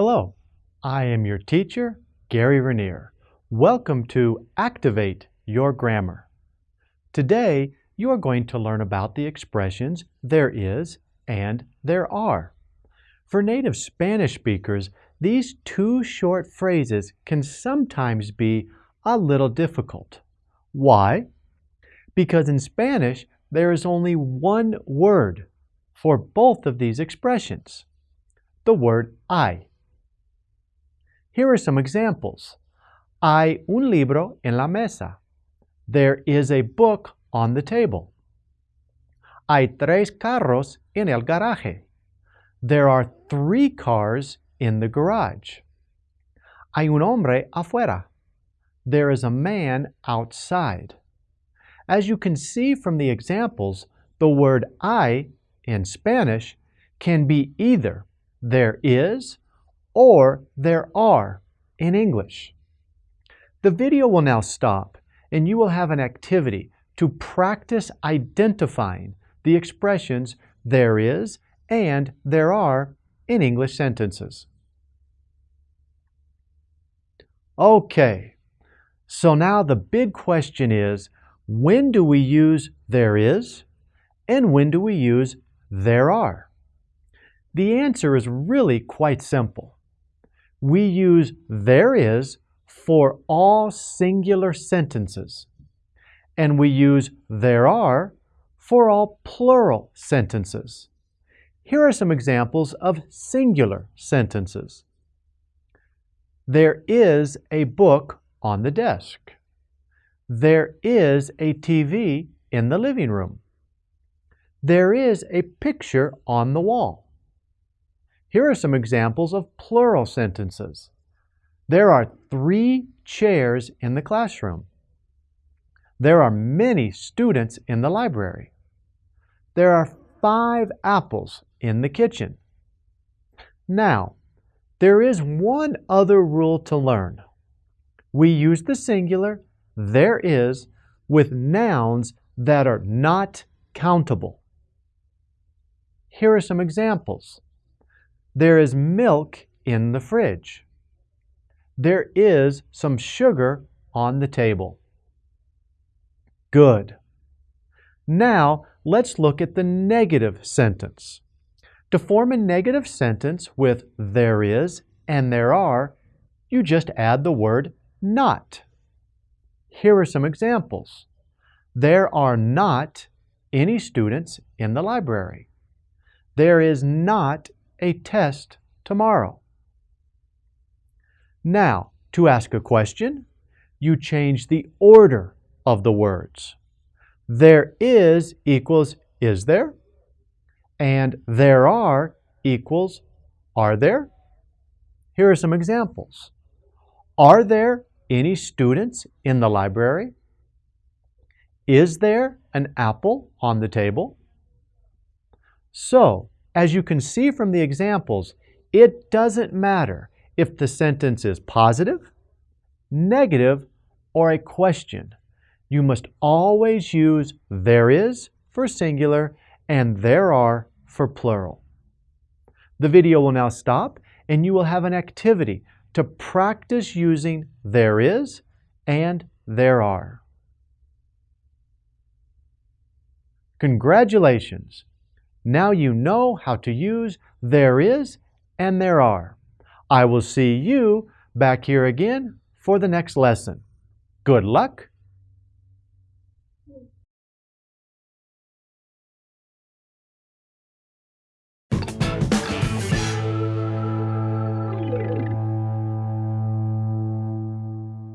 Hello, I am your teacher, Gary Raniere. Welcome to Activate Your Grammar. Today, you are going to learn about the expressions there is and there are. For native Spanish speakers, these two short phrases can sometimes be a little difficult. Why? Because in Spanish, there is only one word for both of these expressions, the word hay. Here are some examples. Hay un libro en la mesa. There is a book on the table. Hay tres carros en el garaje. There are three cars in the garage. Hay un hombre afuera. There is a man outside. As you can see from the examples, the word hay in Spanish can be either there is or there are in English. The video will now stop and you will have an activity to practice identifying the expressions there is and there are in English sentences. Okay, so now the big question is, when do we use there is and when do we use there are? The answer is really quite simple we use there is for all singular sentences, and we use there are for all plural sentences. Here are some examples of singular sentences. There is a book on the desk. There is a TV in the living room. There is a picture on the wall. Here are some examples of plural sentences. There are three chairs in the classroom. There are many students in the library. There are five apples in the kitchen. Now, there is one other rule to learn. We use the singular, there is, with nouns that are not countable. Here are some examples. There is milk in the fridge. There is some sugar on the table. Good. Now, let's look at the negative sentence. To form a negative sentence with there is and there are, you just add the word not. Here are some examples. There are not any students in the library. There is not a test tomorrow. Now, to ask a question, you change the order of the words. There is equals is there, and there are equals are there. Here are some examples. Are there any students in the library? Is there an apple on the table? So, as you can see from the examples, it doesn't matter if the sentence is positive, negative, or a question. You must always use there is for singular and there are for plural. The video will now stop and you will have an activity to practice using there is and there are. Congratulations! Now you know how to use there is and there are. I will see you back here again for the next lesson. Good luck